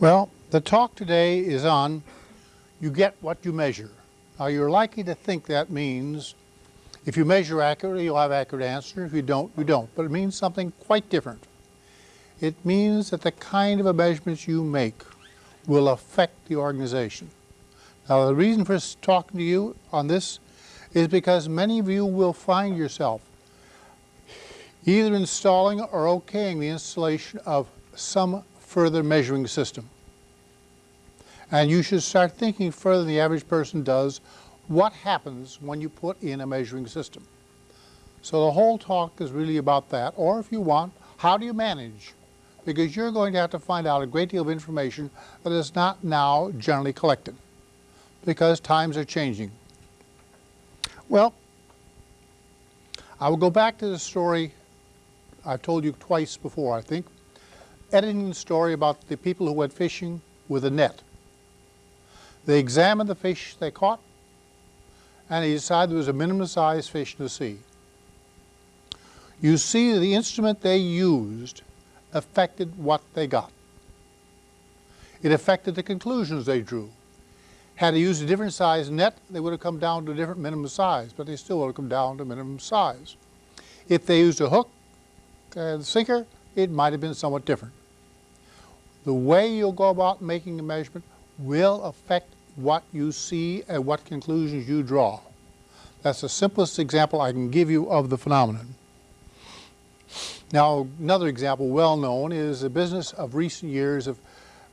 Well, the talk today is on you get what you measure. Now you're likely to think that means if you measure accurately, you'll have accurate answer. If you don't, you don't. But it means something quite different. It means that the kind of measurements you make will affect the organization. Now the reason for talking to you on this is because many of you will find yourself either installing or okaying the installation of some further measuring system. And you should start thinking further than the average person does what happens when you put in a measuring system. So the whole talk is really about that, or if you want, how do you manage? Because you're going to have to find out a great deal of information that is not now generally collected, because times are changing. Well, I will go back to the story I've told you twice before, I think, editing the story about the people who went fishing with a net. They examined the fish they caught, and they decided there was a minimum size fish in the sea. You see the instrument they used affected what they got. It affected the conclusions they drew. Had they used a different size net, they would have come down to a different minimum size, but they still would have come down to minimum size. If they used a hook and sinker, it might have been somewhat different. The way you'll go about making a measurement will affect what you see and what conclusions you draw. That's the simplest example I can give you of the phenomenon. Now, another example well known is the business of recent years of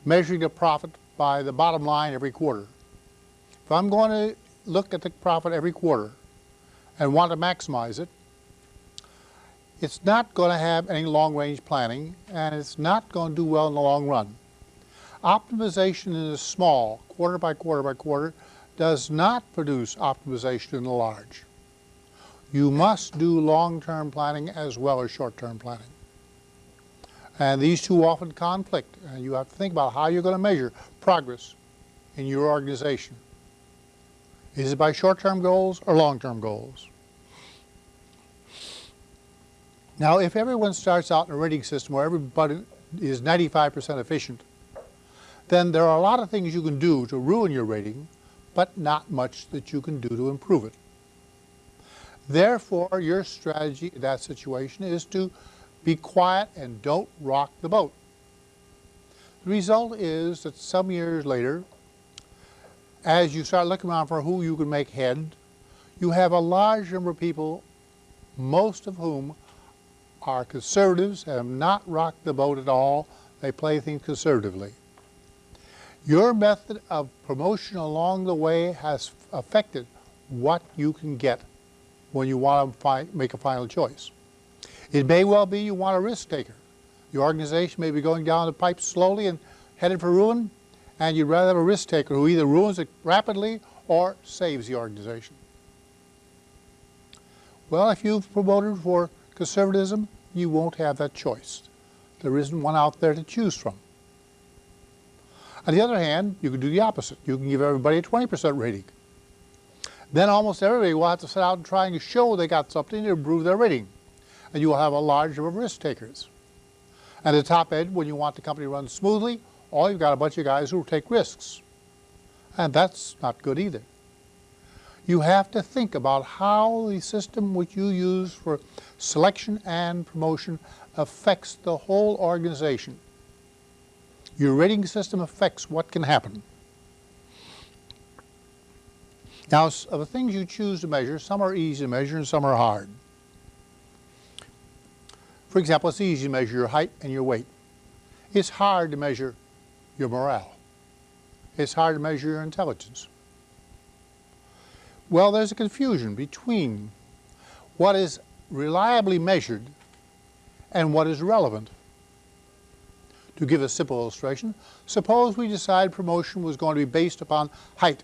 measuring the profit by the bottom line every quarter. If I'm going to look at the profit every quarter and want to maximize it, it's not going to have any long-range planning and it's not going to do well in the long run. Optimization in the small, quarter by quarter by quarter, does not produce optimization in the large. You must do long-term planning as well as short-term planning. And these two often conflict, and you have to think about how you're going to measure progress in your organization. Is it by short-term goals or long-term goals? Now, if everyone starts out in a rating system where everybody is 95% efficient, then there are a lot of things you can do to ruin your rating, but not much that you can do to improve it. Therefore, your strategy in that situation is to be quiet and don't rock the boat. The result is that some years later, as you start looking around for who you can make head, you have a large number of people, most of whom are conservatives, have not rocked the boat at all. They play things conservatively. Your method of promotion along the way has affected what you can get when you want to make a final choice. It may well be you want a risk taker. Your organization may be going down the pipe slowly and headed for ruin, and you'd rather have a risk taker who either ruins it rapidly or saves the organization. Well, if you've promoted for conservatism, you won't have that choice. There isn't one out there to choose from. On the other hand, you can do the opposite. You can give everybody a 20% rating. Then almost everybody will have to set out and try and show they got something to improve their rating. And you will have a large number of risk takers. At the top end, when you want the company to run smoothly, all you've got a bunch of guys who will take risks. And that's not good either. You have to think about how the system which you use for selection and promotion affects the whole organization. Your rating system affects what can happen. Now, of the things you choose to measure, some are easy to measure and some are hard. For example, it's easy to measure your height and your weight. It's hard to measure your morale. It's hard to measure your intelligence. Well, there's a confusion between what is reliably measured and what is relevant. To give a simple illustration, suppose we decide promotion was going to be based upon height.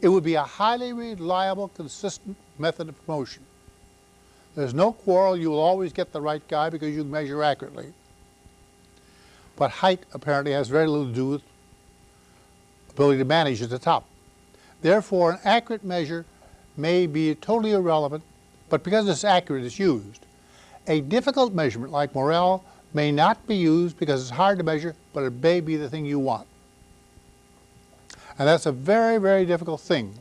It would be a highly reliable, consistent method of promotion. There's no quarrel, you will always get the right guy because you measure accurately. But height apparently has very little to do with ability to manage at the top. Therefore, an accurate measure may be totally irrelevant, but because it's accurate, it's used. A difficult measurement like morale may not be used because it's hard to measure, but it may be the thing you want. And that's a very, very difficult thing.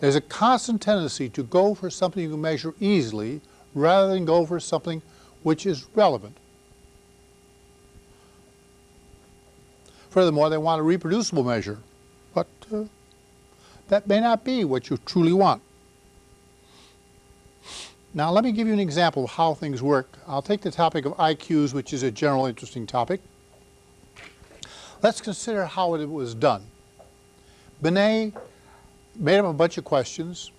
There's a constant tendency to go for something you can measure easily rather than go for something which is relevant. Furthermore, they want a reproducible measure, but uh, that may not be what you truly want. Now let me give you an example of how things work. I'll take the topic of IQs, which is a general interesting topic. Let's consider how it was done. Binet made up a bunch of questions,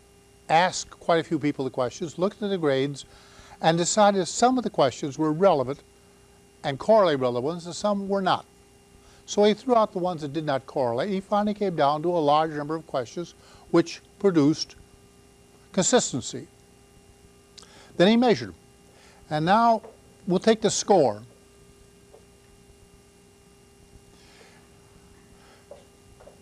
asked quite a few people the questions, looked at the grades, and decided some of the questions were relevant and correlate relevant and some were not. So he threw out the ones that did not correlate. He finally came down to a large number of questions which produced consistency. Then he measured. And now we'll take the score.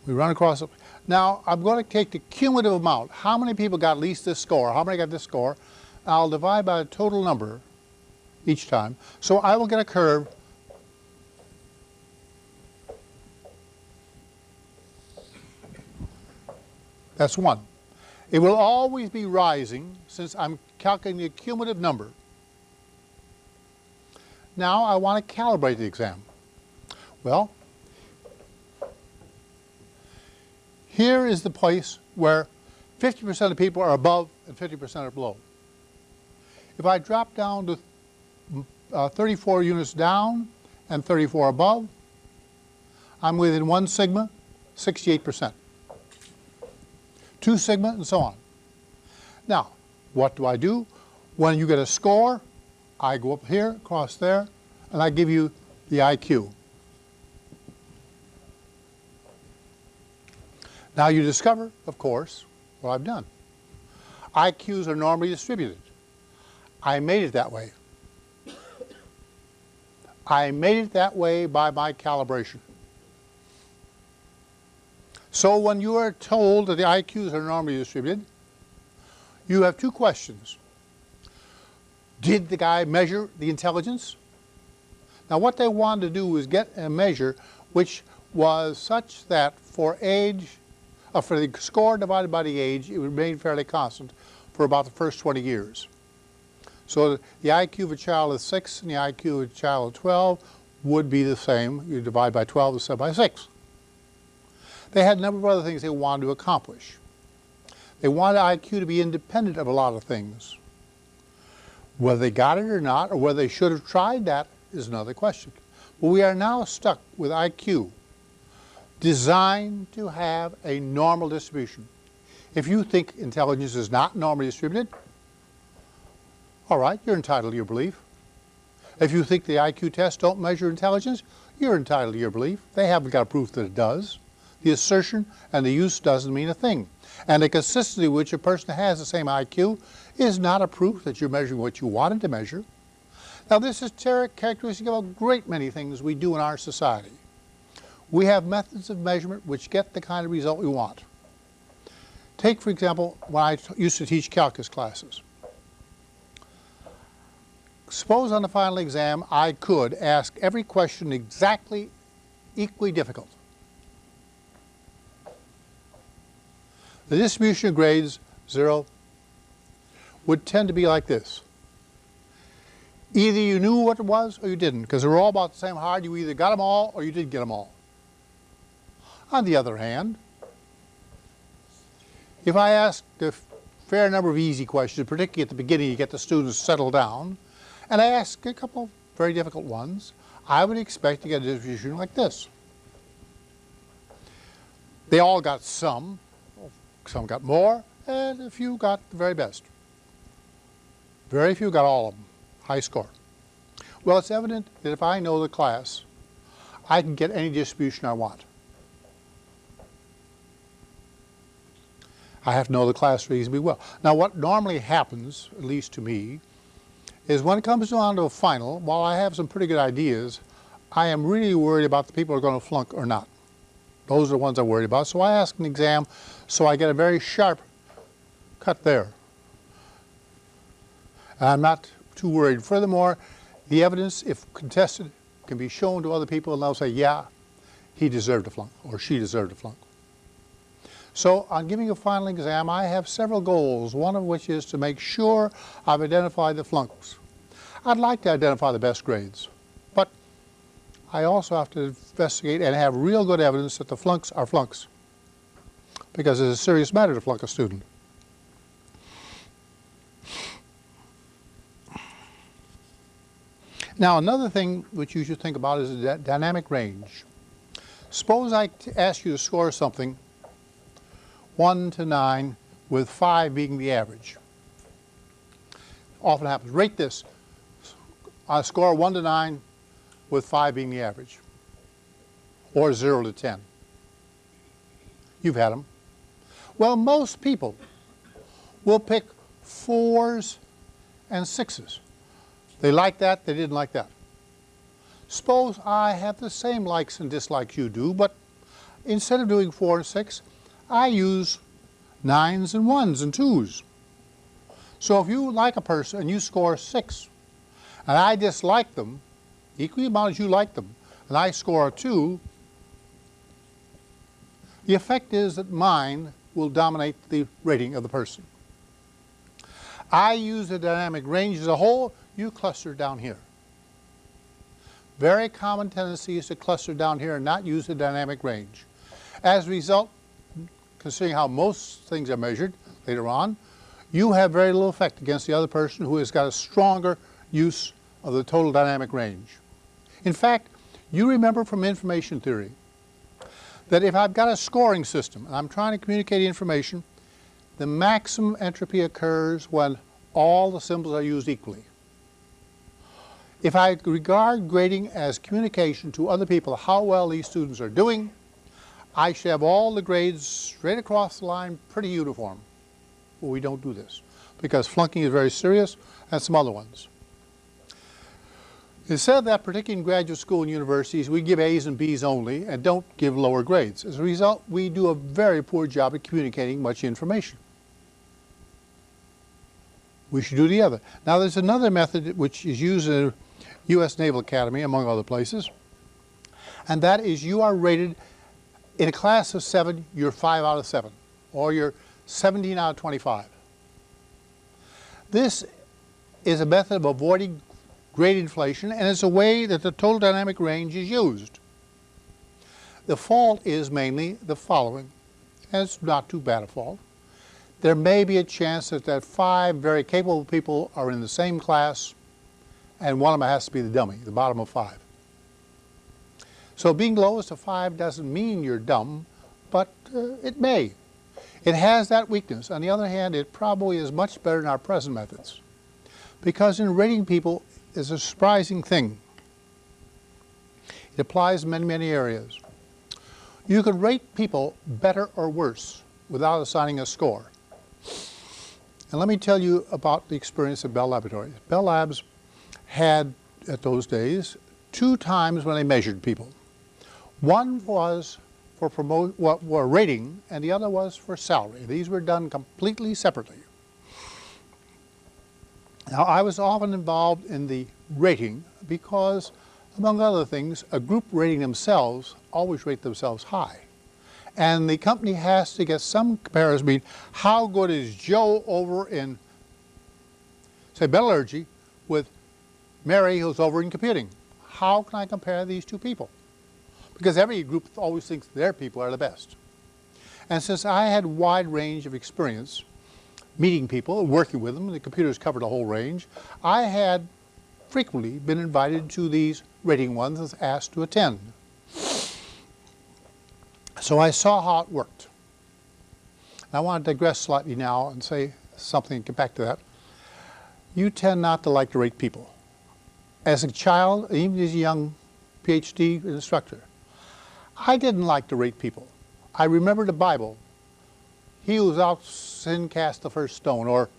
We run across it. Now I'm going to take the cumulative amount. How many people got at least this score? How many got this score? I'll divide by the total number each time. So I will get a curve That's one. It will always be rising since I'm calculating the cumulative number. Now I want to calibrate the exam. Well, here is the place where 50% of people are above and 50% are below. If I drop down to uh, 34 units down and 34 above, I'm within one sigma, 68%. 2 sigma, and so on. Now, what do I do? When you get a score, I go up here, across there, and I give you the IQ. Now you discover, of course, what I've done. IQs are normally distributed. I made it that way. I made it that way by my calibration. So when you are told that the IQs are normally distributed, you have two questions. Did the guy measure the intelligence? Now what they wanted to do was get a measure which was such that for age, uh, for the score divided by the age, it remained fairly constant for about the first 20 years. So the IQ of a child of 6 and the IQ of a child of 12 would be the same. You divide by 12 is 7 by 6. They had a number of other things they wanted to accomplish. They wanted IQ to be independent of a lot of things. Whether they got it or not, or whether they should have tried that, is another question. But we are now stuck with IQ, designed to have a normal distribution. If you think intelligence is not normally distributed, all right, you're entitled to your belief. If you think the IQ tests don't measure intelligence, you're entitled to your belief. They haven't got proof that it does. The assertion and the use doesn't mean a thing. And the consistency which a person has the same IQ is not a proof that you're measuring what you wanted to measure. Now this is characteristic of a great many things we do in our society. We have methods of measurement which get the kind of result we want. Take, for example, when I used to teach calculus classes. Suppose on the final exam I could ask every question exactly equally difficult. The distribution of grades, zero, would tend to be like this. Either you knew what it was or you didn't, because they were all about the same hard. You either got them all or you did get them all. On the other hand, if I ask a fair number of easy questions, particularly at the beginning to get the students settled down, and I ask a couple of very difficult ones, I would expect to get a distribution like this. They all got some, some got more, and a few got the very best. Very few got all of them, high score. Well, it's evident that if I know the class, I can get any distribution I want. I have to know the class reasonably well. Now what normally happens, at least to me, is when it comes down to a final, while I have some pretty good ideas, I am really worried about the people who are going to flunk or not. Those are the ones I'm worried about. So I ask an exam so I get a very sharp cut there. And I'm not too worried. Furthermore, the evidence, if contested, can be shown to other people and they'll say, yeah, he deserved a flunk or she deserved a flunk. So on giving a final exam, I have several goals, one of which is to make sure I've identified the flunks. I'd like to identify the best grades, but I also have to investigate and have real good evidence that the flunks are flunks because it's a serious matter to flunk a student. Now another thing which you should think about is the dynamic range. Suppose I ask you to score something 1 to 9 with 5 being the average. Often happens. Rate this. I score 1 to 9 with 5 being the average. Or 0 to 10. You've had them. Well, most people will pick 4s and 6s. They like that, they didn't like that. Suppose I have the same likes and dislikes you do, but instead of doing 4 and 6, I use 9s and 1s and 2s. So if you like a person and you score 6, and I dislike them, equally amount as you like them, and I score a 2, the effect is that mine will dominate the rating of the person. I use the dynamic range as a whole, you cluster down here. Very common tendency is to cluster down here and not use the dynamic range. As a result, considering how most things are measured later on, you have very little effect against the other person who has got a stronger use of the total dynamic range. In fact, you remember from information theory that if I've got a scoring system and I'm trying to communicate information, the maximum entropy occurs when all the symbols are used equally. If I regard grading as communication to other people how well these students are doing, I should have all the grades straight across the line pretty uniform. Well, we don't do this because flunking is very serious and some other ones. It's said that particularly in graduate school and universities, we give A's and B's only and don't give lower grades. As a result, we do a very poor job at communicating much information. We should do the other. Now there's another method which is used in U.S. Naval Academy, among other places. And that is you are rated, in a class of seven, you're five out of seven, or you're 17 out of 25. This is a method of avoiding grade inflation, and it's a way that the total dynamic range is used. The fault is mainly the following, and it's not too bad a fault. There may be a chance that, that five very capable people are in the same class and one of them has to be the dummy, the bottom of five. So being lowest of five doesn't mean you're dumb, but uh, it may. It has that weakness. On the other hand, it probably is much better than our present methods. Because in rating people is a surprising thing. It applies in many, many areas. You could rate people better or worse without assigning a score. And let me tell you about the experience of Bell Laboratories. Bell Labs had, at those days, two times when they measured people. One was for promote, were rating, and the other was for salary. These were done completely separately. Now, I was often involved in the rating because, among other things, a group rating themselves always rate themselves high. And the company has to get some comparison between how good is Joe over in, say, metallurgy with Mary who's over in computing. How can I compare these two people? Because every group always thinks their people are the best. And since I had wide range of experience meeting people, working with them, the computers covered a whole range, I had frequently been invited to these rating ones and asked to attend. So I saw how it worked. And I want to digress slightly now and say something, get back to that. You tend not to like to rate people as a child, even as a young PhD instructor, I didn't like to rate people. I remember the Bible, he who without sin cast the first stone, or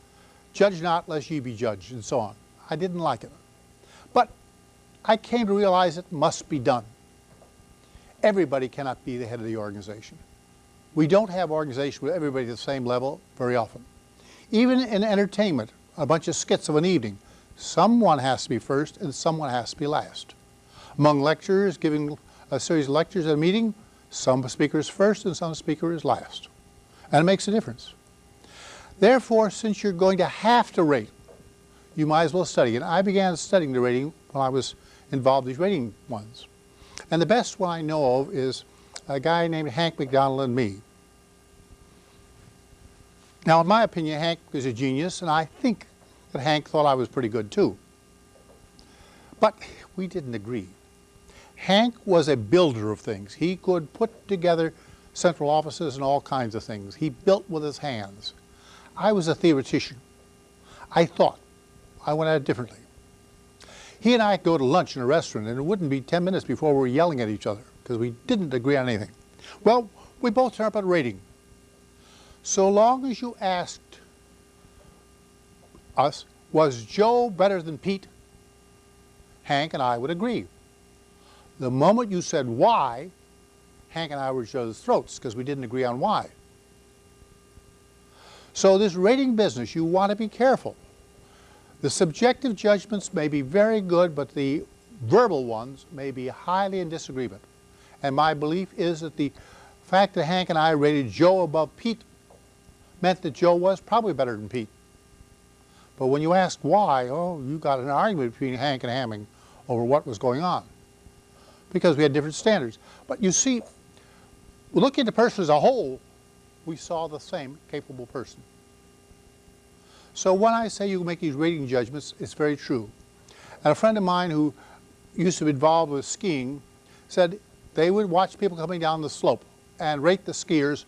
judge not lest ye be judged, and so on. I didn't like it. But I came to realize it must be done. Everybody cannot be the head of the organization. We don't have organization with everybody at the same level very often. Even in entertainment, a bunch of skits of an evening, Someone has to be first and someone has to be last. Among lecturers giving a series of lectures at a meeting, some speakers first and some speakers last. And it makes a difference. Therefore, since you're going to have to rate, you might as well study. And I began studying the rating when I was involved in these rating ones. And the best one I know of is a guy named Hank McDonald and me. Now, in my opinion, Hank is a genius, and I think that Hank thought I was pretty good too. But we didn't agree. Hank was a builder of things. He could put together central offices and all kinds of things. He built with his hands. I was a theoretician. I thought. I went at it differently. He and I go to lunch in a restaurant, and it wouldn't be 10 minutes before we were yelling at each other because we didn't agree on anything. Well, we both turned up at rating. So long as you asked us, was Joe better than Pete? Hank and I would agree. The moment you said why, Hank and I were each other's throats because we didn't agree on why. So this rating business, you want to be careful. The subjective judgments may be very good, but the verbal ones may be highly in disagreement. And my belief is that the fact that Hank and I rated Joe above Pete meant that Joe was probably better than Pete. But when you ask why, oh, you got an argument between Hank and Hamming over what was going on because we had different standards. But you see, looking at the person as a whole, we saw the same capable person. So when I say you make these rating judgments, it's very true. And a friend of mine who used to be involved with skiing said they would watch people coming down the slope and rate the skiers,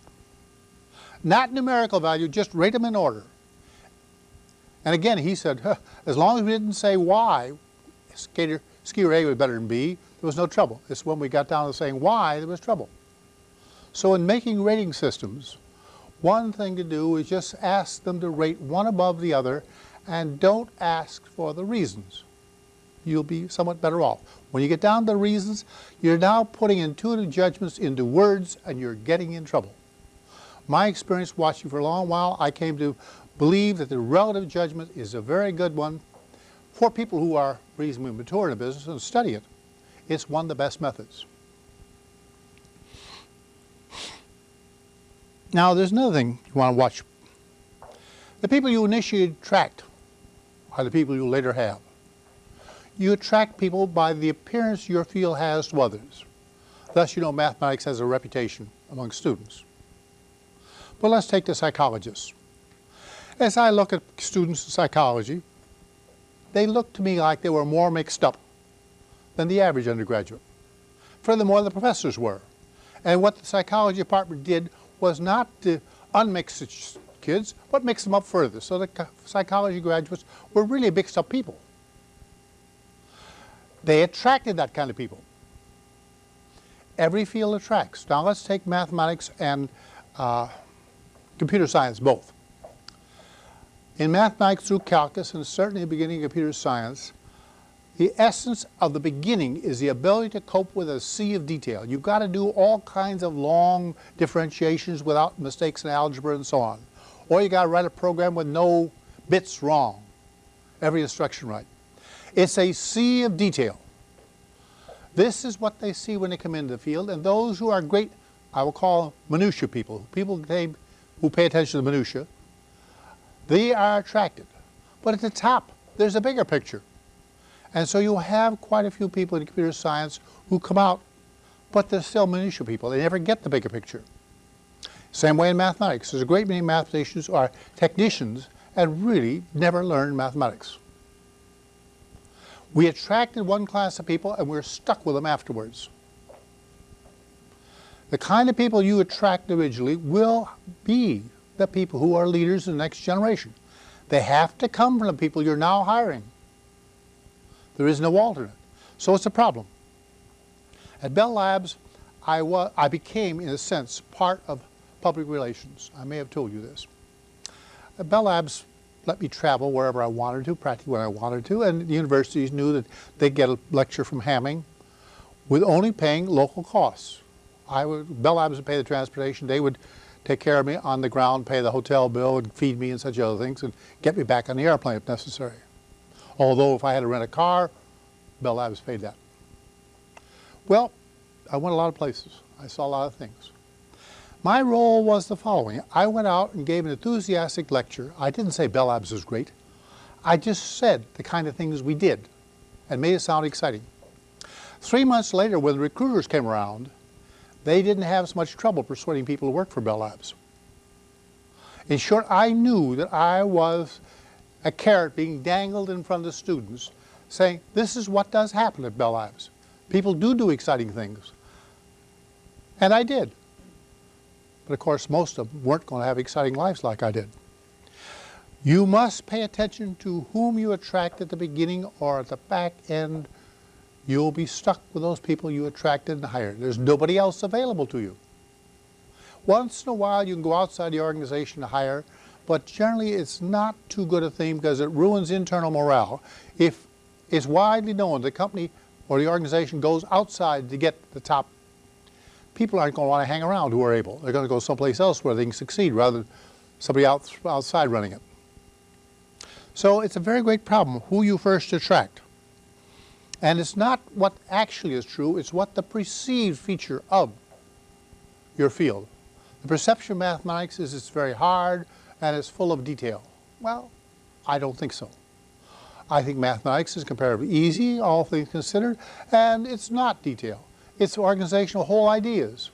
not numerical value, just rate them in order. And again, he said, huh, as long as we didn't say why, skater, skier A was better than B, there was no trouble. It's when we got down to saying why there was trouble. So in making rating systems, one thing to do is just ask them to rate one above the other and don't ask for the reasons. You'll be somewhat better off. When you get down to the reasons, you're now putting intuitive judgments into words and you're getting in trouble. My experience watching for a long while, I came to believe that the relative judgment is a very good one for people who are reasonably mature in a business and study it. It's one of the best methods. Now, there's another thing you want to watch. The people you initially attract are the people you later have. You attract people by the appearance your field has to others. Thus, you know mathematics has a reputation among students. But let's take the psychologists. As I look at students in psychology, they look to me like they were more mixed up than the average undergraduate. Furthermore, the professors were. And what the psychology department did was not to unmix kids, but mix them up further. So the psychology graduates were really mixed up people. They attracted that kind of people. Every field attracts. Now let's take mathematics and uh, computer science both. In mathematics through calculus and certainly the beginning of computer science, the essence of the beginning is the ability to cope with a sea of detail. You've got to do all kinds of long differentiations without mistakes in algebra and so on. Or you got to write a program with no bits wrong, every instruction right. It's a sea of detail. This is what they see when they come into the field, and those who are great, I will call minutia people, people who pay attention to the minutia, they are attracted. But at the top, there's a bigger picture. And so you have quite a few people in computer science who come out, but they're still minutia people. They never get the bigger picture. Same way in mathematics. There's a great many mathematicians who are technicians and really never learned mathematics. We attracted one class of people and we're stuck with them afterwards. The kind of people you attract originally will be the people who are leaders in the next generation. They have to come from the people you're now hiring. There is no alternate. So it's a problem. At Bell Labs, I, was, I became, in a sense, part of public relations. I may have told you this. At Bell Labs let me travel wherever I wanted to, practically when I wanted to, and the universities knew that they'd get a lecture from Hamming with only paying local costs. I would, Bell Labs would pay the transportation, they would take care of me on the ground, pay the hotel bill, and feed me and such other things, and get me back on the airplane if necessary. Although if I had to rent a car, Bell Labs paid that. Well, I went a lot of places. I saw a lot of things. My role was the following. I went out and gave an enthusiastic lecture. I didn't say Bell Labs was great. I just said the kind of things we did and made it sound exciting. Three months later, when the recruiters came around, they didn't have as much trouble persuading people to work for Bell Labs. In short, I knew that I was a carrot being dangled in front of the students saying, this is what does happen at Bell Labs. People do do exciting things. And I did. But of course, most of them weren't going to have exciting lives like I did. You must pay attention to whom you attract at the beginning or at the back end. You'll be stuck with those people you attracted and hired. There's nobody else available to you. Once in a while, you can go outside the organization to hire, but generally it's not too good a thing because it ruins internal morale. If it's widely known the company or the organization goes outside to get the top, people aren't going to want to hang around who are able. They're going to go someplace else where they can succeed rather than somebody out, outside running it. So it's a very great problem who you first attract. And it's not what actually is true, it's what the perceived feature of your field. The perception of mathematics is it's very hard and it's full of detail. Well, I don't think so. I think mathematics is comparatively easy, all things considered, and it's not detail. It's the organization of whole ideas.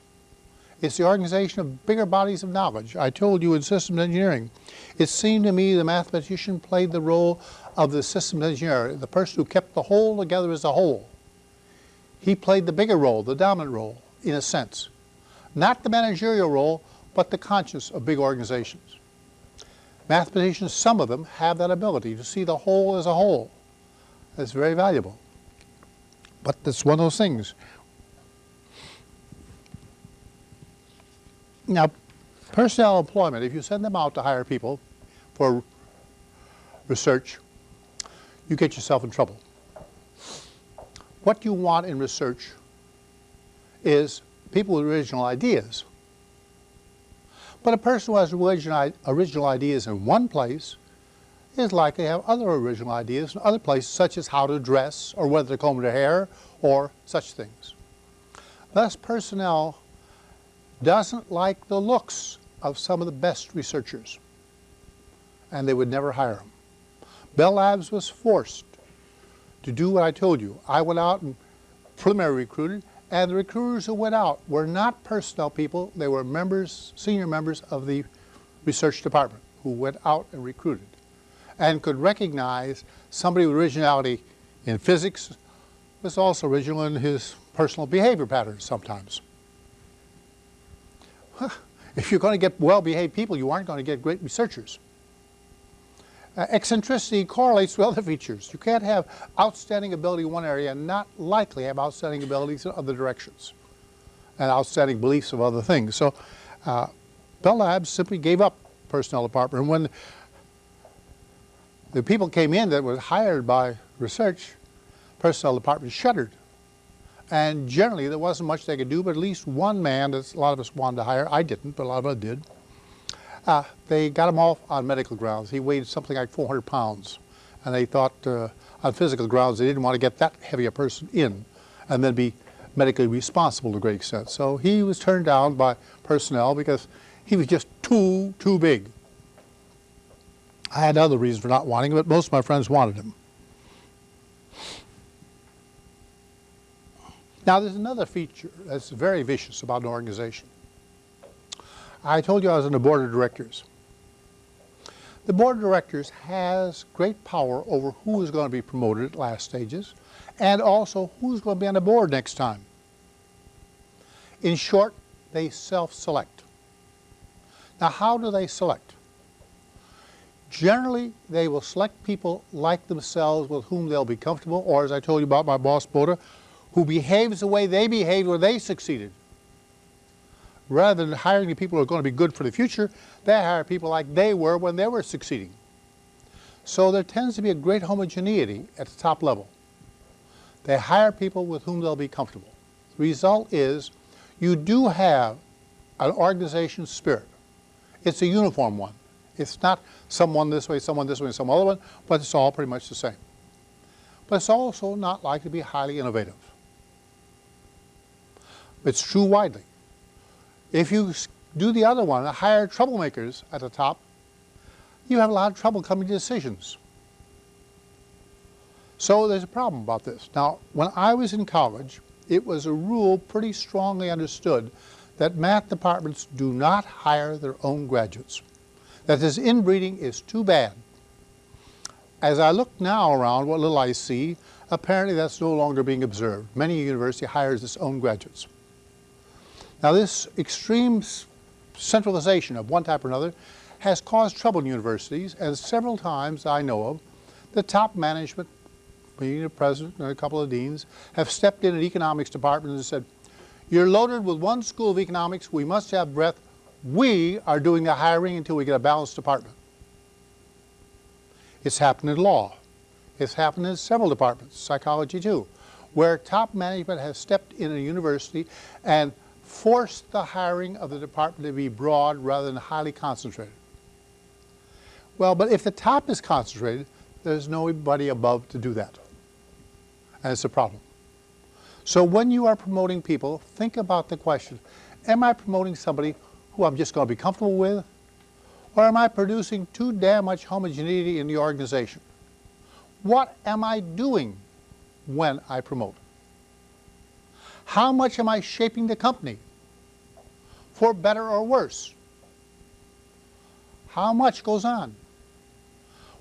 It's the organization of bigger bodies of knowledge. I told you in systems engineering, it seemed to me the mathematician played the role of the systems engineer, the person who kept the whole together as a whole. He played the bigger role, the dominant role, in a sense. Not the managerial role, but the conscience of big organizations. Mathematicians, some of them, have that ability to see the whole as a whole. That's very valuable. But it's one of those things Now, personnel employment, if you send them out to hire people for research, you get yourself in trouble. What you want in research is people with original ideas. But a person who has original ideas in one place is likely to have other original ideas in other places, such as how to dress or whether to comb their hair or such things. Thus, personnel doesn't like the looks of some of the best researchers, and they would never hire them. Bell Labs was forced to do what I told you. I went out and preliminary recruited, and the recruiters who went out were not personnel people, they were members, senior members of the research department who went out and recruited and could recognize somebody with originality in physics was also original in his personal behavior patterns sometimes if you're going to get well-behaved people, you aren't going to get great researchers. Uh, eccentricity correlates with other features. You can't have outstanding ability in one area and not likely have outstanding abilities in other directions and outstanding beliefs of other things. So uh, Bell Labs simply gave up personnel department. And when the people came in that were hired by research, personnel department shuddered. And generally, there wasn't much they could do, but at least one man that a lot of us wanted to hire, I didn't, but a lot of us did, uh, they got him off on medical grounds. He weighed something like 400 pounds. And they thought uh, on physical grounds they didn't want to get that heavy a person in and then be medically responsible to a great extent. So he was turned down by personnel because he was just too, too big. I had other reasons for not wanting him, but most of my friends wanted him. Now there's another feature that's very vicious about an organization. I told you I was on the board of directors. The board of directors has great power over who is going to be promoted at last stages and also who's going to be on the board next time. In short, they self-select. Now how do they select? Generally, they will select people like themselves with whom they'll be comfortable, or as I told you about my boss, Bode, who behaves the way they behaved when they succeeded. Rather than hiring the people who are going to be good for the future, they hire people like they were when they were succeeding. So there tends to be a great homogeneity at the top level. They hire people with whom they'll be comfortable. The result is you do have an organization spirit. It's a uniform one. It's not someone this way, someone this way, some other one, but it's all pretty much the same. But it's also not likely to be highly innovative. It's true widely. If you do the other one, hire troublemakers at the top, you have a lot of trouble coming to decisions. So there's a problem about this. Now, when I was in college, it was a rule pretty strongly understood that math departments do not hire their own graduates. That this inbreeding is too bad. As I look now around, what little I see, apparently that's no longer being observed. Many university hires its own graduates. Now this extreme centralization of one type or another has caused trouble in universities, and several times I know of, the top management, being the president and a couple of deans, have stepped in an economics department and said, you're loaded with one school of economics, we must have breadth, we are doing the hiring until we get a balanced department. It's happened in law. It's happened in several departments, psychology too, where top management has stepped in a university and forced the hiring of the department to be broad rather than highly concentrated. Well, but if the top is concentrated, there's nobody above to do that. And it's a problem. So when you are promoting people, think about the question, am I promoting somebody who I'm just going to be comfortable with? Or am I producing too damn much homogeneity in the organization? What am I doing when I promote? How much am I shaping the company? For better or worse? How much goes on?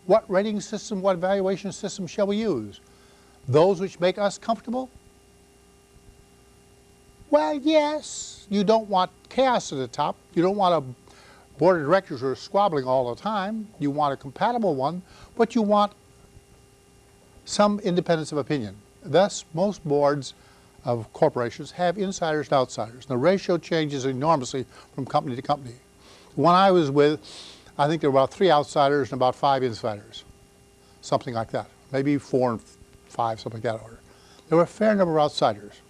What rating system, what evaluation system shall we use? Those which make us comfortable? Well, yes, you don't want chaos at the top. You don't want a board of directors who are squabbling all the time. You want a compatible one, but you want some independence of opinion. Thus, most boards of corporations have insiders and outsiders. The ratio changes enormously from company to company. The one I was with, I think there were about three outsiders and about five insiders, something like that. Maybe four and five, something like that order. There were a fair number of outsiders.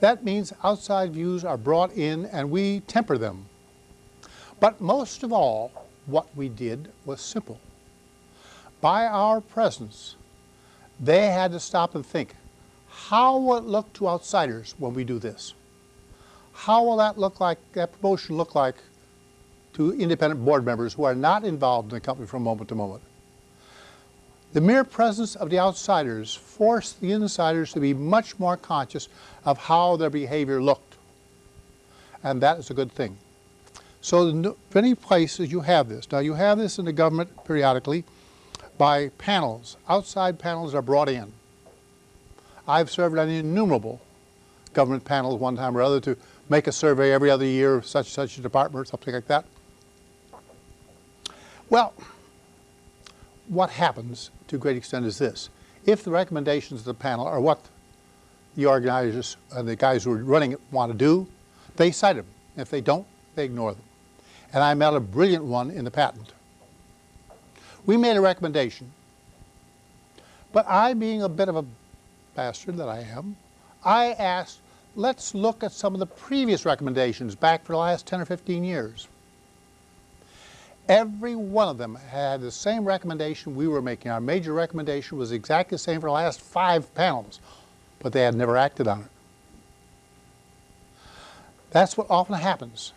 That means outside views are brought in and we temper them. But most of all, what we did was simple. By our presence, they had to stop and think, how will it look to outsiders when we do this? How will that look like, that promotion look like to independent board members who are not involved in the company from moment to moment? The mere presence of the outsiders forced the insiders to be much more conscious of how their behavior looked. And that is a good thing. So many places you have this. Now you have this in the government periodically by panels. Outside panels are brought in. I've served on innumerable government panels one time or other to make a survey every other year of such such a department or something like that. Well, what happens to a great extent is this. If the recommendations of the panel are what the organizers and the guys who are running it want to do, they cite them. If they don't, they ignore them. And I met a brilliant one in the patent. We made a recommendation, but I, being a bit of a bastard that I am, I asked, let's look at some of the previous recommendations back for the last 10 or 15 years. Every one of them had the same recommendation we were making. Our major recommendation was exactly the same for the last five panels, but they had never acted on it. That's what often happens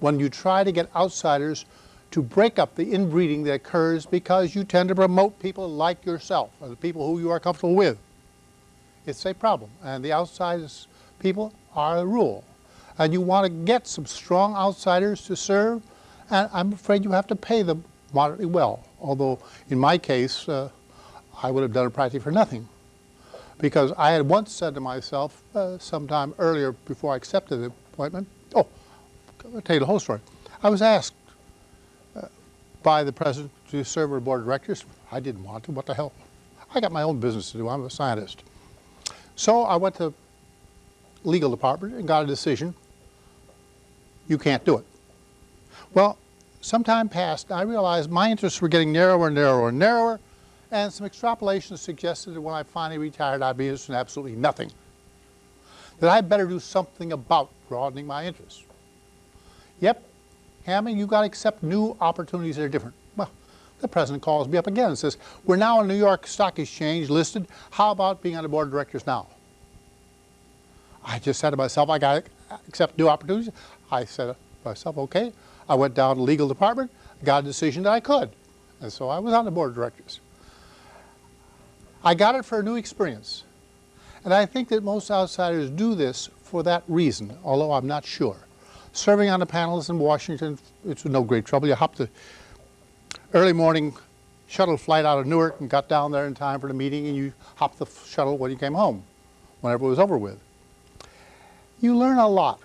when you try to get outsiders to break up the inbreeding that occurs because you tend to promote people like yourself, or the people who you are comfortable with. It's a problem, and the outsiders people are a rule. And you want to get some strong outsiders to serve, and I'm afraid you have to pay them moderately well. Although, in my case, uh, I would have done it practically for nothing. Because I had once said to myself, uh, sometime earlier before I accepted the appointment, oh, I'll tell you the whole story. I was asked uh, by the president to serve on the board of directors. I didn't want to, what the hell. I got my own business to do, I'm a scientist. So I went to legal department and got a decision, you can't do it. Well, some time passed, I realized my interests were getting narrower and narrower and narrower, and some extrapolations suggested that when I finally retired, I'd be interested in absolutely nothing. That I'd better do something about broadening my interests. Yep, Hamming, you got to accept new opportunities that are different. The president calls me up again and says, we're now on New York Stock Exchange listed. How about being on the board of directors now? I just said to myself, I got to accept new opportunities. I said to myself, okay. I went down to the legal department, got a decision that I could. And so I was on the board of directors. I got it for a new experience. And I think that most outsiders do this for that reason, although I'm not sure. Serving on the panels in Washington, it's no great trouble. You hop the early morning shuttle flight out of Newark and got down there in time for the meeting and you hopped the shuttle when you came home, whenever it was over with. You learn a lot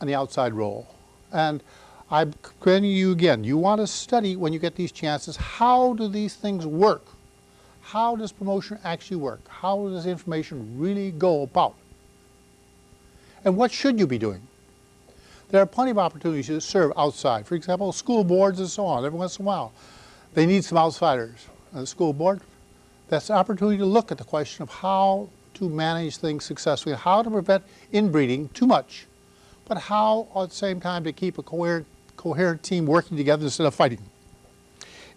on the outside role. And I'm commending you again. You want to study when you get these chances, how do these things work? How does promotion actually work? How does information really go about? And what should you be doing? There are plenty of opportunities to serve outside. For example, school boards and so on. Every once in a while, they need some outsiders. on the school board, that's an opportunity to look at the question of how to manage things successfully, how to prevent inbreeding too much, but how at the same time to keep a coherent, coherent team working together instead of fighting.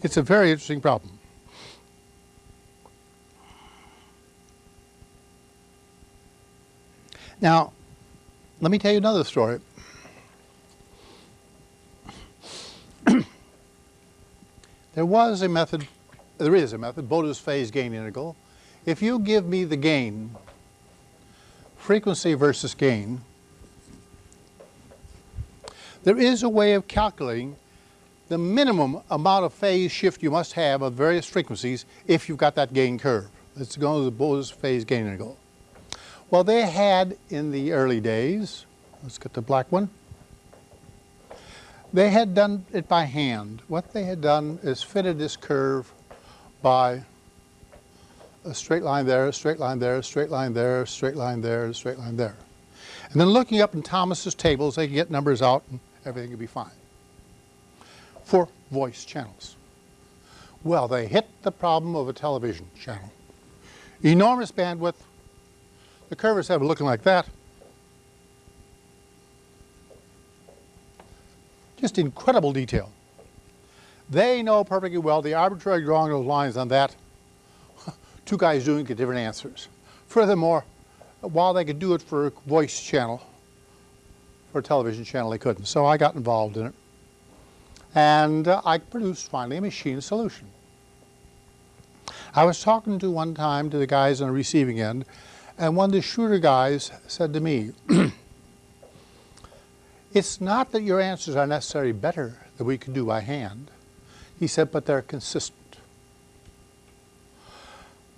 It's a very interesting problem. Now, let me tell you another story. There was a method, there is a method, Bode's phase gain integral. If you give me the gain, frequency versus gain, there is a way of calculating the minimum amount of phase shift you must have of various frequencies if you've got that gain curve. Let's go to the Bode's phase gain integral. Well, they had in the early days, let's get the black one, they had done it by hand. What they had done is fitted this curve by a straight line there, a straight line there, a straight line there, a straight line there, a straight line there. And then looking up in Thomas's tables, they could get numbers out and everything would be fine. For voice channels. Well, they hit the problem of a television channel. Enormous bandwidth, the curves have looking like that. Just incredible detail. They know perfectly well the arbitrary drawing those lines on that, two guys doing get different answers. Furthermore, while they could do it for a voice channel, for a television channel they couldn't. So I got involved in it. And uh, I produced finally a machine solution. I was talking to one time to the guys on the receiving end and one of the shooter guys said to me, it's not that your answers are necessarily better than we can do by hand. He said, but they're consistent.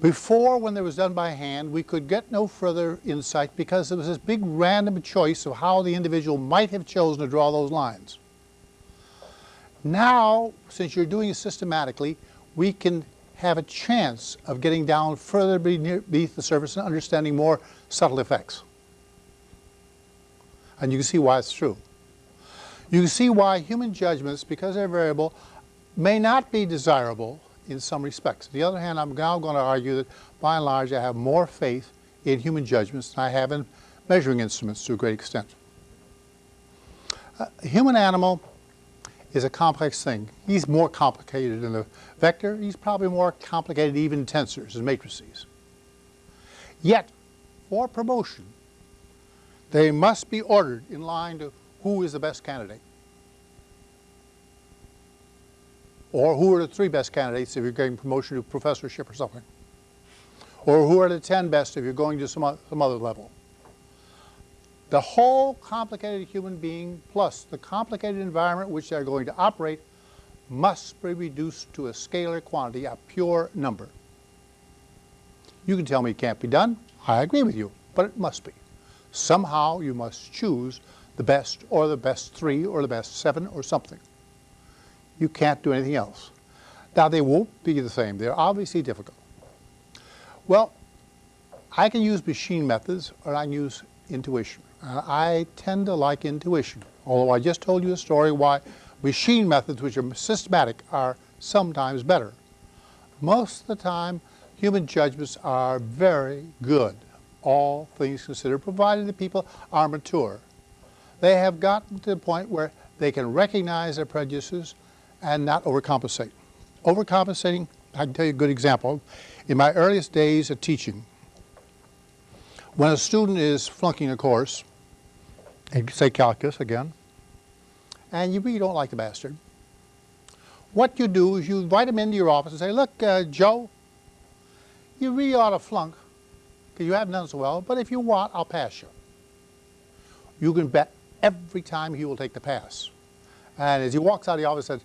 Before, when they was done by hand, we could get no further insight because there was this big random choice of how the individual might have chosen to draw those lines. Now, since you're doing it systematically, we can have a chance of getting down further beneath the surface and understanding more subtle effects. And you can see why it's true. You can see why human judgments, because they're variable, may not be desirable in some respects. On the other hand, I'm now going to argue that by and large I have more faith in human judgments than I have in measuring instruments to a great extent. A human animal is a complex thing. He's more complicated than a vector. He's probably more complicated even tensors and matrices. Yet, for promotion, they must be ordered in line to who is the best candidate. Or who are the three best candidates if you're getting promotion to professorship or something. Or who are the 10 best if you're going to some, some other level. The whole complicated human being plus the complicated environment which they're going to operate must be reduced to a scalar quantity, a pure number. You can tell me it can't be done. I agree with you, but it must be. Somehow you must choose the best or the best three or the best seven or something. You can't do anything else. Now they won't be the same. They're obviously difficult. Well, I can use machine methods or I can use intuition. Uh, I tend to like intuition, although I just told you a story why machine methods, which are systematic, are sometimes better. Most of the time, human judgments are very good, all things considered, provided the people are mature. They have gotten to the point where they can recognize their prejudices and not overcompensate. Overcompensating, I can tell you a good example. In my earliest days of teaching, When a student is flunking a course, say calculus again, and you really don't like the bastard, what you do is you invite him into your office and say, look, uh, Joe, you really ought to flunk because you haven't done so well, but if you want, I'll pass you. You can bet every time he will take the pass. And as he walks out of the office, says,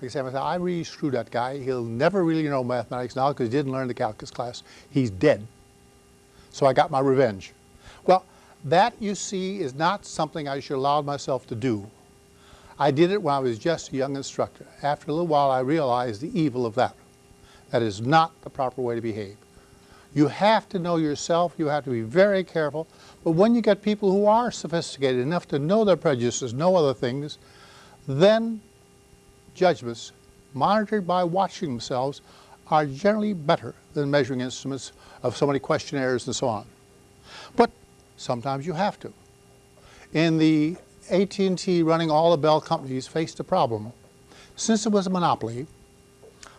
like I said, I really screwed that guy. He'll never really know mathematics now because he didn't learn the calculus class. He's dead. So I got my revenge. Well, that, you see, is not something I should allow myself to do. I did it when I was just a young instructor. After a little while, I realized the evil of that. That is not the proper way to behave. You have to know yourself. You have to be very careful. But when you get people who are sophisticated enough to know their prejudices, know other things, then judgments, monitored by watching themselves, are generally better than measuring instruments of so many questionnaires and so on. But sometimes you have to. In the AT&T running all the Bell companies faced a problem. Since it was a monopoly,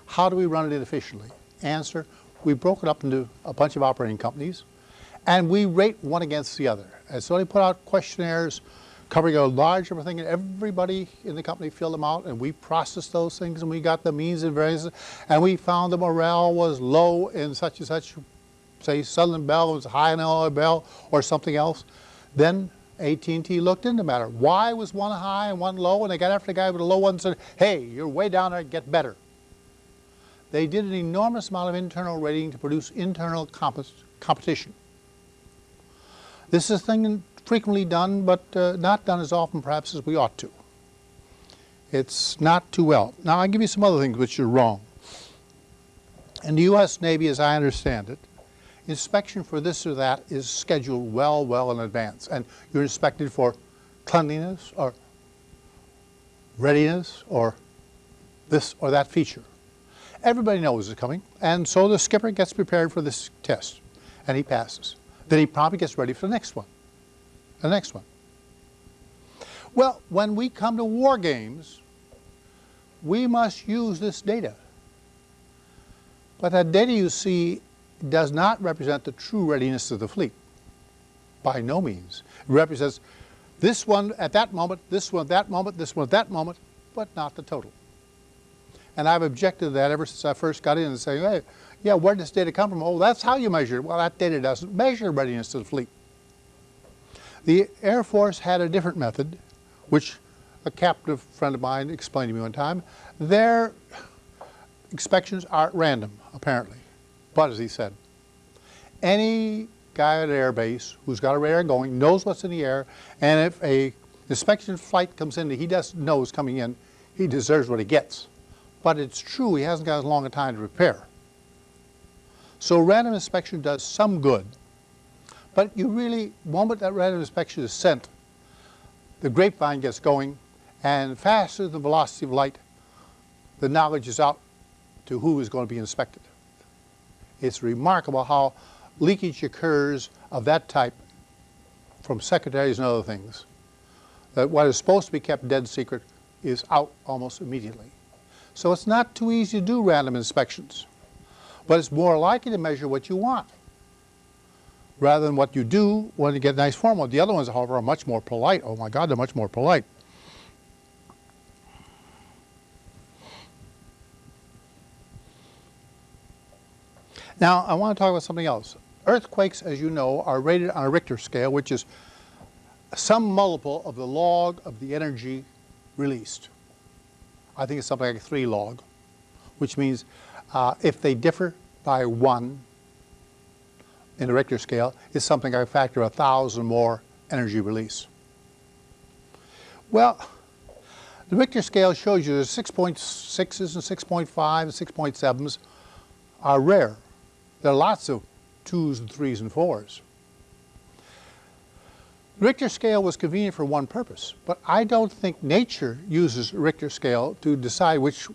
how do we run it efficiently? Answer, we broke it up into a bunch of operating companies and we rate one against the other. And so they put out questionnaires covering a large number of things and everybody in the company filled them out and we processed those things and we got the means and variances and we found the morale was low in such and such, say Southern Bell was high in Illinois Bell or something else. Then AT&T looked into the matter. Why was one high and one low? And they got after the guy with the low one and said, hey, you're way down there, get better. They did an enormous amount of internal rating to produce internal comp competition. This is a thing frequently done, but uh, not done as often perhaps as we ought to. It's not too well. Now I'll give you some other things which are wrong. In the U.S. Navy, as I understand it, inspection for this or that is scheduled well, well in advance. And you're inspected for cleanliness or readiness or this or that feature. Everybody knows it's coming, and so the skipper gets prepared for this test, and he passes. Then he probably gets ready for the next one, the next one. Well, when we come to war games, we must use this data. But that data you see does not represent the true readiness of the fleet. By no means. It represents this one at that moment, this one at that moment, this one at that moment, but not the total. And I've objected to that ever since I first got in and saying, hey, yeah, where does this data come from? Oh, that's how you measure it. Well, that data doesn't measure readiness of the fleet. The Air Force had a different method, which a captive friend of mine explained to me one time. Their inspections are random, apparently. But as he said, any guy at an air base who's got a radar going knows what's in the air, and if a inspection flight comes in that he doesn't know is coming in, he deserves what he gets. But it's true he hasn't got as long a time to prepare. So random inspection does some good, but you really, moment that random inspection is sent, the grapevine gets going, and faster than the velocity of light, the knowledge is out to who is going to be inspected. It's remarkable how leakage occurs of that type from secretaries and other things. That what is supposed to be kept dead secret is out almost immediately. So it's not too easy to do random inspections, but it's more likely to measure what you want rather than what you do when you get nice formal. The other ones, however, are much more polite. Oh my God, they're much more polite. Now, I want to talk about something else. Earthquakes, as you know, are rated on a Richter scale, which is some multiple of the log of the energy released. I think it's something like 3 log, which means uh, if they differ by 1 in the Richter scale, it's something like a factor of 1,000 more energy release. Well, the Richter scale shows you that 6.6s and 6.5 and 6.7s are rare. There are lots of twos and threes and fours. Richter scale was convenient for one purpose, but I don't think nature uses Richter scale to decide which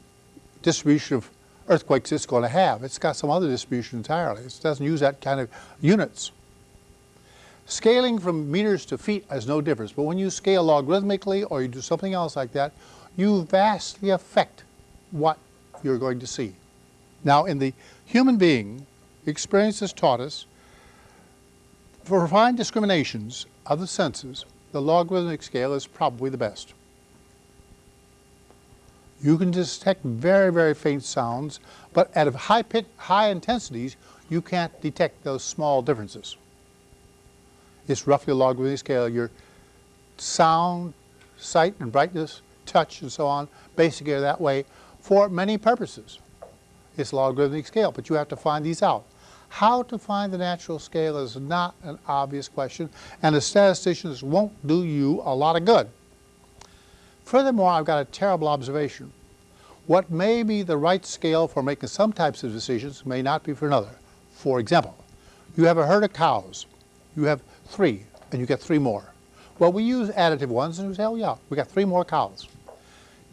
distribution of earthquakes it's going to have. It's got some other distribution entirely. It doesn't use that kind of units. Scaling from meters to feet has no difference, but when you scale logarithmically or you do something else like that, you vastly affect what you're going to see. Now in the human being, experience has taught us For fine discriminations of the senses, the logarithmic scale is probably the best. You can detect very, very faint sounds, but at high, pit, high intensities, you can't detect those small differences. It's roughly a logarithmic scale. Your sound, sight and brightness, touch and so on, basically are that way for many purposes. It's a logarithmic scale, but you have to find these out. How to find the natural scale is not an obvious question, and the statisticians won't do you a lot of good. Furthermore, I've got a terrible observation. What may be the right scale for making some types of decisions may not be for another. For example, you have a herd of cows. You have three, and you get three more. Well, we use additive ones, and we say, oh yeah, we got three more cows.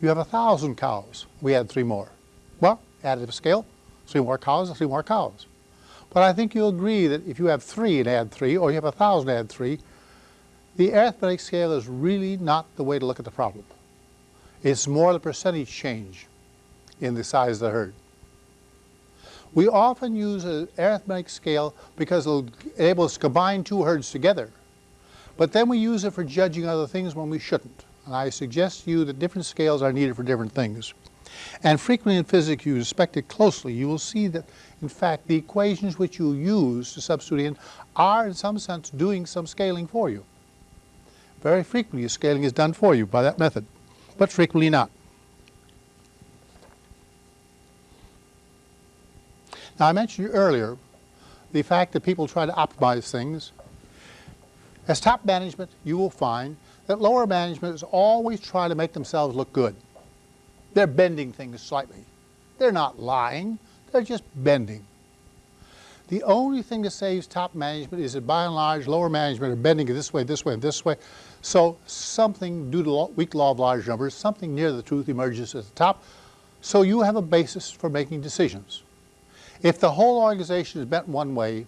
You have a thousand cows. We add three more. Well, additive scale, three more cows, three more cows. But I think you'll agree that if you have three and add three, or you have a thousand and add three, the arithmetic scale is really not the way to look at the problem. It's more the percentage change in the size of the herd. We often use an arithmetic scale because it enables us to combine two herds together. But then we use it for judging other things when we shouldn't. And I suggest to you that different scales are needed for different things. And frequently in physics, you inspect it closely, you will see that, in fact, the equations which you use to substitute in are, in some sense, doing some scaling for you. Very frequently, scaling is done for you by that method, but frequently not. Now, I mentioned earlier the fact that people try to optimize things. As top management, you will find that lower management is always trying to make themselves look good. They're bending things slightly. They're not lying, they're just bending. The only thing that saves top management is that by and large lower management are bending it this way, this way, and this way. So something due to weak law of large numbers, something near the truth emerges at the top. So you have a basis for making decisions. If the whole organization is bent one way,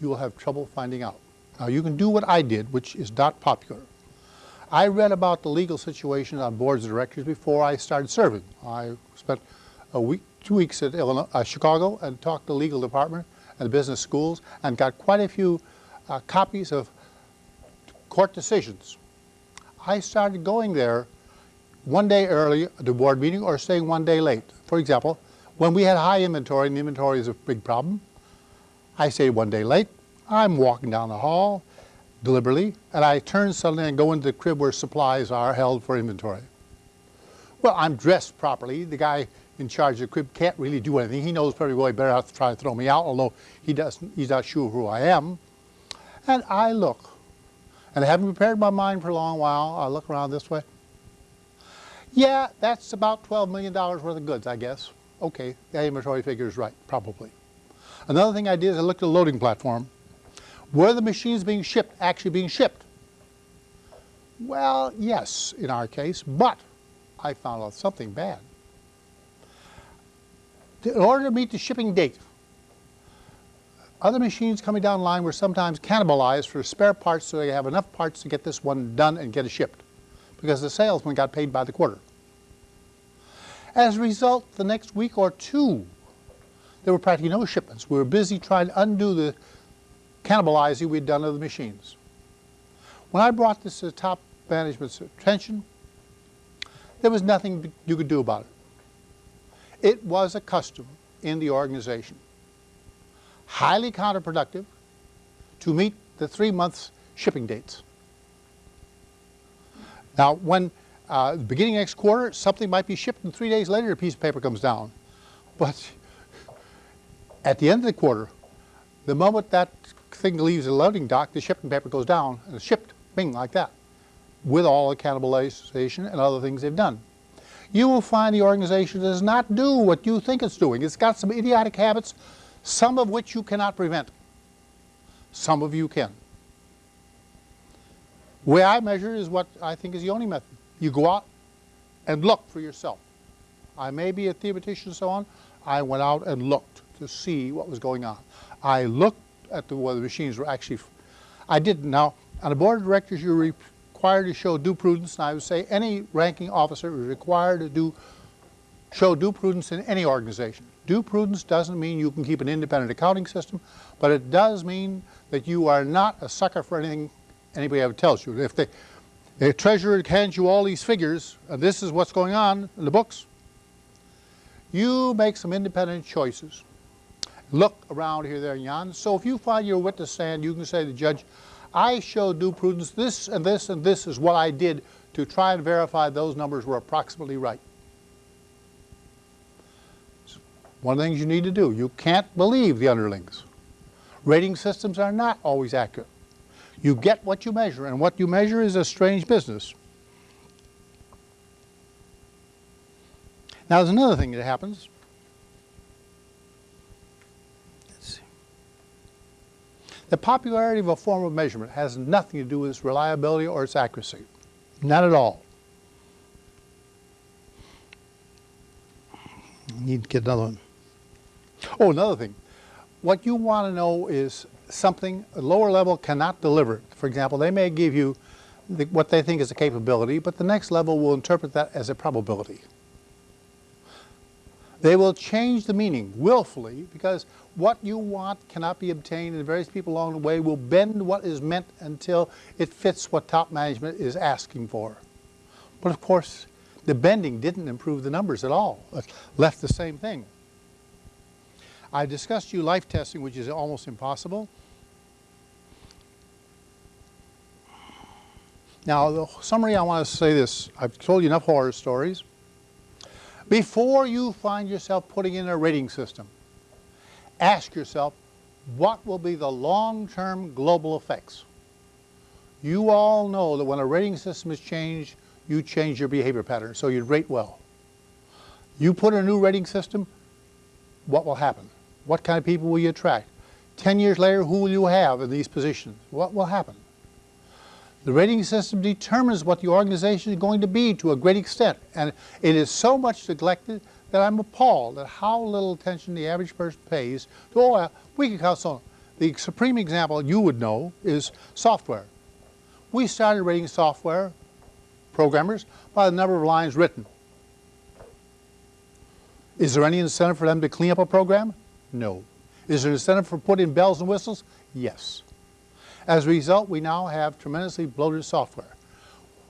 you will have trouble finding out. Now you can do what I did, which is not popular. I read about the legal situation on boards of directors before I started serving. I spent a week, two weeks at Illinois, uh, Chicago and talked to the legal department and the business schools and got quite a few uh, copies of court decisions. I started going there one day early at the board meeting or staying one day late. For example, when we had high inventory, and the inventory is a big problem, I stayed one day late. I'm walking down the hall deliberately, and I turn suddenly and go into the crib where supplies are held for inventory. Well, I'm dressed properly. The guy in charge of the crib can't really do anything. He knows pretty well he better to try to throw me out, although he doesn't, he's not sure who I am. And I look, and I haven't prepared my mind for a long while. I look around this way. Yeah, that's about $12 million worth of goods, I guess okay, that inventory figure is right, probably. Another thing I did is I looked at the loading platform. Were the machines being shipped actually being shipped? Well, yes, in our case, but I found out something bad. In order to meet the shipping date, other machines coming down line were sometimes cannibalized for spare parts so they have enough parts to get this one done and get it shipped because the salesman got paid by the quarter. As a result, the next week or two, there were practically no shipments. We were busy trying to undo the cannibalizing we'd done of the machines. When I brought this to the top management's attention, there was nothing you could do about it. It was a custom in the organization. Highly counterproductive to meet the three months shipping dates. Now, when uh, beginning next quarter, something might be shipped, and three days later, a piece of paper comes down. But at the end of the quarter, the moment that thing leaves the loading dock, the shipping paper goes down and it's shipped, bing, like that, with all the cannibalization and other things they've done. You will find the organization does not do what you think it's doing. It's got some idiotic habits, some of which you cannot prevent. Some of you can. The way I measure is what I think is the only method. You go out and look for yourself. I may be a theoretician and so on. I went out and looked to see what was going on. I looked at the, whether the machines were actually, I didn't. Now, on the board of directors, you're required to show due prudence, and I would say any ranking officer is required to do, show due prudence in any organization. Due prudence doesn't mean you can keep an independent accounting system, but it does mean that you are not a sucker for anything anybody ever tells you. If the, treasurer hands you all these figures, and this is what's going on in the books, you make some independent choices. Look around here, there, and yon. So if you find your witness stand, you can say to the judge, I showed due prudence, this and this and this is what I did to try and verify those numbers were approximately right. One of the things you need to do, you can't believe the underlings. Rating systems are not always accurate. You get what you measure, and what you measure is a strange business. Now there's another thing that happens. Let's see. The popularity of a form of measurement has nothing to do with its reliability or its accuracy. Not at all. Need to get another one. Oh, another thing. What you want to know is something a lower level cannot deliver. For example, they may give you the, what they think is a capability, but the next level will interpret that as a probability. They will change the meaning willfully because what you want cannot be obtained and various people along the way will bend what is meant until it fits what top management is asking for. But of course, the bending didn't improve the numbers at all. It left the same thing. I discussed you life testing, which is almost impossible. Now, the summary, I want to say this. I've told you enough horror stories. Before you find yourself putting in a rating system, ask yourself, what will be the long-term global effects? You all know that when a rating system is changed, you change your behavior pattern, so you'd rate well. You put in a new rating system, what will happen? What kind of people will you attract? Ten years later, who will you have in these positions? What will happen? The rating system determines what the organization is going to be to a great extent, and it is so much neglected that I'm appalled at how little attention the average person pays to, oh, we can count so. The supreme example you would know is software. We started rating software programmers by the number of lines written. Is there any incentive for them to clean up a program? No. Is there incentive for putting bells and whistles? Yes. As a result, we now have tremendously bloated software.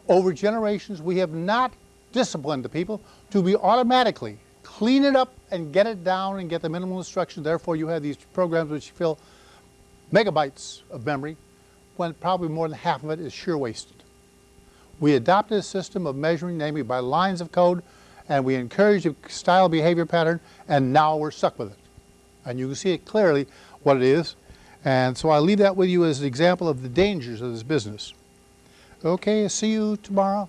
Over generations, we have not disciplined the people to be automatically clean it up and get it down and get the minimal instruction. Therefore, you have these programs which fill megabytes of memory when probably more than half of it is sheer wasted. We adopted a system of measuring, namely by lines of code, and we encouraged a style behavior pattern, and now we're stuck with it. And you can see it clearly what it is. And so I leave that with you as an example of the dangers of this business. Okay, see you tomorrow.